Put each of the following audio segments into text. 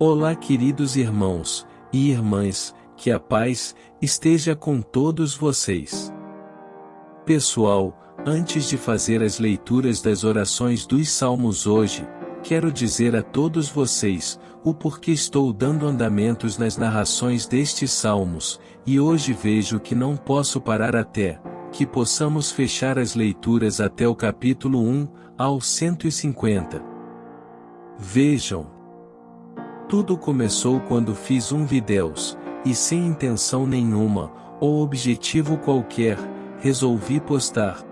Olá, queridos irmãos e irmãs, que a paz esteja com todos vocês. Pessoal, antes de fazer as leituras das orações dos salmos hoje, quero dizer a todos vocês o porquê estou dando andamentos nas narrações destes salmos, e hoje vejo que não posso parar até que possamos fechar as leituras até o capítulo 1 ao 150. Vejam, tudo começou quando fiz um videos, e sem intenção nenhuma, ou objetivo qualquer, resolvi postar.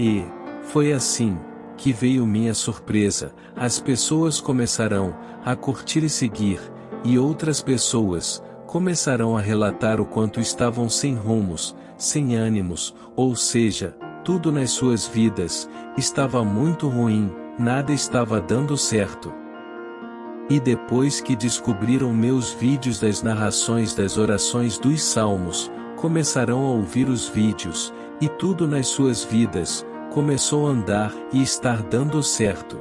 E, foi assim, que veio minha surpresa, as pessoas começarão a curtir e seguir, e outras pessoas começarão a relatar o quanto estavam sem rumos, sem ânimos, ou seja, tudo nas suas vidas estava muito ruim, nada estava dando certo. E depois que descobriram meus vídeos das narrações das orações dos salmos, começarão a ouvir os vídeos, e tudo nas suas vidas, começou a andar e estar dando certo.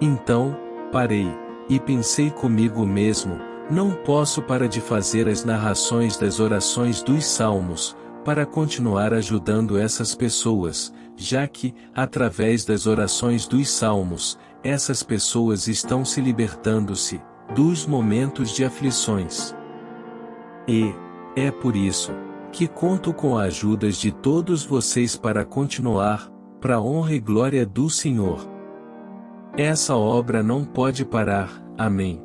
Então, parei, e pensei comigo mesmo, não posso parar de fazer as narrações das orações dos salmos, para continuar ajudando essas pessoas, já que, através das orações dos salmos, essas pessoas estão se libertando-se dos momentos de aflições. E, é por isso, que conto com a ajuda de todos vocês para continuar, para honra e glória do Senhor. Essa obra não pode parar, amém.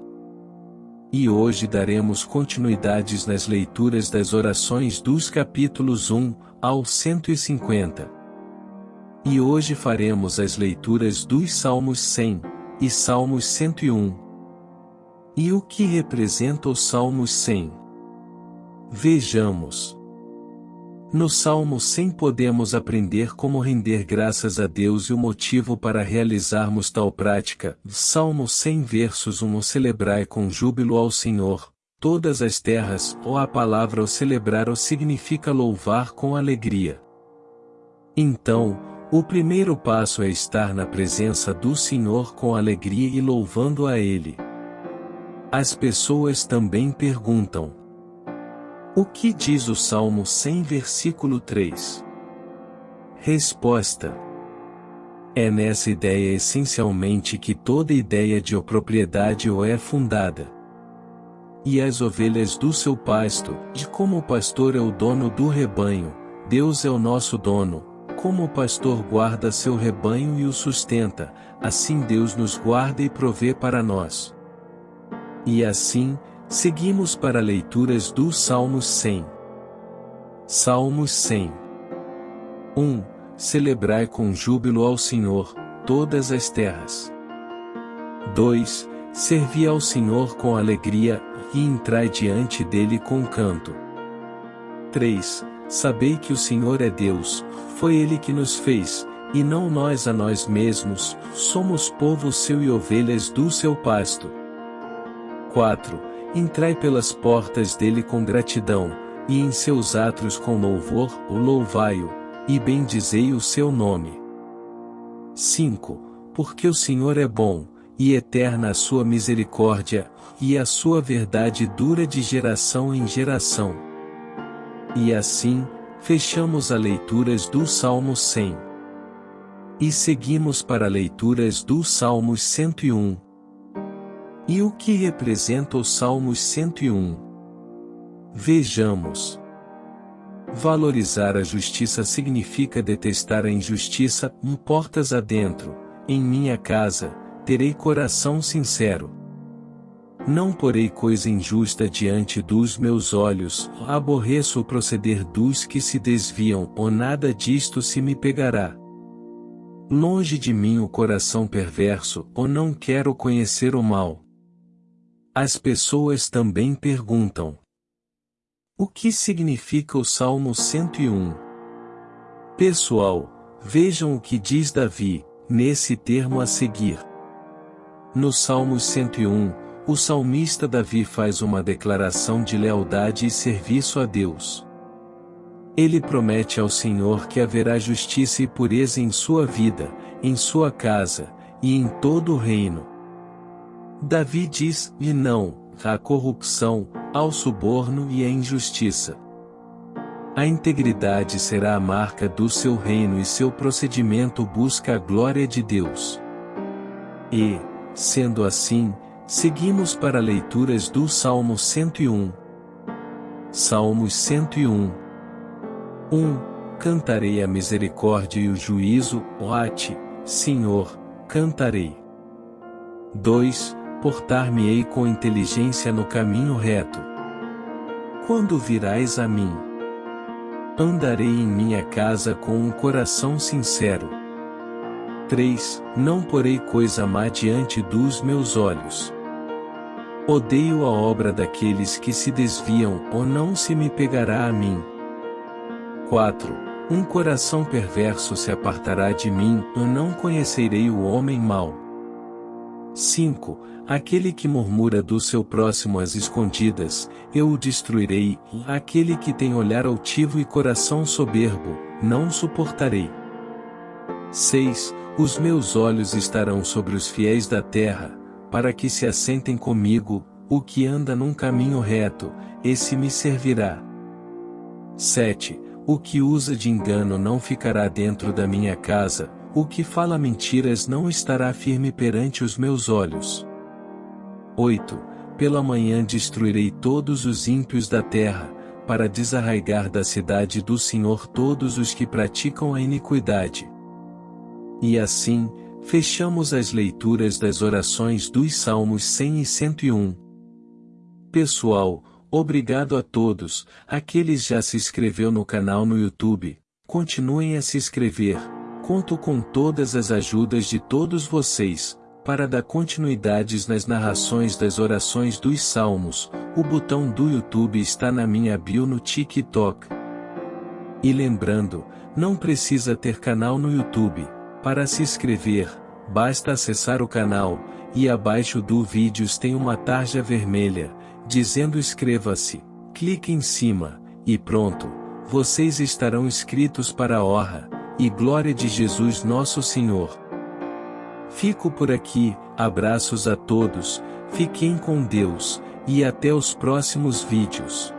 E hoje daremos continuidades nas leituras das orações dos capítulos 1 ao 150. E hoje faremos as leituras dos Salmos 100 e Salmos 101. E o que representa o Salmos 100? Vejamos. No Salmo 100 podemos aprender como render graças a Deus e o motivo para realizarmos tal prática. Salmo 100 versos 1 Celebrai com júbilo ao Senhor, todas as terras, ou a palavra o celebrar o significa louvar com alegria. Então, o primeiro passo é estar na presença do Senhor com alegria e louvando a Ele. As pessoas também perguntam: O que diz o Salmo 100, versículo 3? Resposta: É nessa ideia essencialmente que toda ideia de propriedade ou é fundada. E as ovelhas do seu pasto, de como o pastor é o dono do rebanho, Deus é o nosso dono, como o pastor guarda seu rebanho e o sustenta, assim Deus nos guarda e provê para nós. E assim, seguimos para leituras do Salmos 100. Salmos 100 1. Celebrai com júbilo ao Senhor, todas as terras. 2. Servi ao Senhor com alegria, e entrai diante dele com canto. 3. Sabei que o Senhor é Deus, foi Ele que nos fez, e não nós a nós mesmos, somos povo seu e ovelhas do seu pasto. 4. Entrai pelas portas dele com gratidão, e em seus átrios com louvor, o louvai-o, e bendizei o seu nome. 5. Porque o Senhor é bom, e eterna a sua misericórdia, e a sua verdade dura de geração em geração. E assim, fechamos a leituras do Salmo 100. E seguimos para leituras do Salmos 101. E o que representa o Salmos 101? Vejamos. Valorizar a justiça significa detestar a injustiça, portas adentro, em minha casa, terei coração sincero. Não porei coisa injusta diante dos meus olhos, aborreço o proceder dos que se desviam, ou nada disto se me pegará. Longe de mim o coração perverso, ou não quero conhecer o mal. As pessoas também perguntam: O que significa o Salmo 101? Pessoal, vejam o que diz Davi, nesse termo a seguir. No Salmo 101, o salmista Davi faz uma declaração de lealdade e serviço a Deus. Ele promete ao Senhor que haverá justiça e pureza em sua vida, em sua casa, e em todo o reino. Davi diz, e não, à corrupção, ao suborno e à injustiça. A integridade será a marca do seu reino e seu procedimento busca a glória de Deus. E, sendo assim, seguimos para leituras do Salmo 101. Salmos 101 1. Cantarei a misericórdia e o juízo, ó Ate, Senhor, cantarei. 2 portar-me-ei com inteligência no caminho reto. Quando virás a mim? Andarei em minha casa com um coração sincero. 3. Não porei coisa má diante dos meus olhos. Odeio a obra daqueles que se desviam, ou não se me pegará a mim. 4. Um coração perverso se apartará de mim, eu não conhecerei o homem mau. 5. Aquele que murmura do seu próximo às escondidas, eu o destruirei, aquele que tem olhar altivo e coração soberbo, não suportarei. 6. Os meus olhos estarão sobre os fiéis da terra, para que se assentem comigo, o que anda num caminho reto, esse me servirá. 7. O que usa de engano não ficará dentro da minha casa, o que fala mentiras não estará firme perante os meus olhos. 8. Pela manhã destruirei todos os ímpios da terra, para desarraigar da cidade do Senhor todos os que praticam a iniquidade. E assim, fechamos as leituras das orações dos Salmos 100 e 101. Pessoal, obrigado a todos, aqueles já se inscreveu no canal no YouTube, continuem a se inscrever Conto com todas as ajudas de todos vocês, para dar continuidades nas narrações das orações dos Salmos, o botão do YouTube está na minha bio no TikTok. E lembrando, não precisa ter canal no YouTube, para se inscrever, basta acessar o canal, e abaixo do vídeo tem uma tarja vermelha, dizendo inscreva-se, clique em cima, e pronto, vocês estarão inscritos para a honra e glória de Jesus nosso Senhor. Fico por aqui, abraços a todos, fiquem com Deus, e até os próximos vídeos.